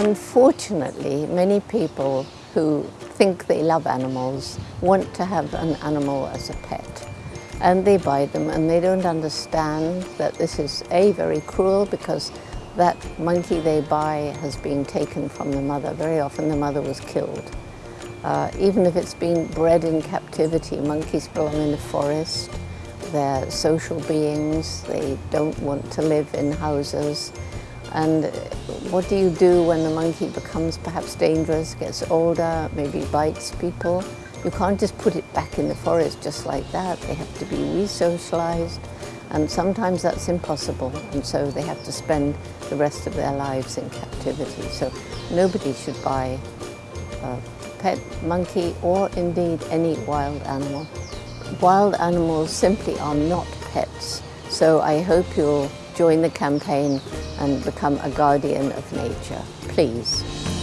Unfortunately, many people who think they love animals want to have an animal as a pet. And they buy them and they don't understand that this is A, very cruel because that monkey they buy has been taken from the mother. Very often the mother was killed. Uh, even if it's been bred in captivity, monkeys belong in the forest. They're social beings. They don't want to live in houses. And what do you do when the monkey becomes perhaps dangerous, gets older, maybe bites people? You can't just put it back in the forest just like that. They have to be re-socialized. And sometimes that's impossible. And so they have to spend the rest of their lives in captivity. So nobody should buy a pet monkey or indeed any wild animal. Wild animals simply are not pets. So I hope you'll join the campaign and become a guardian of nature. Please.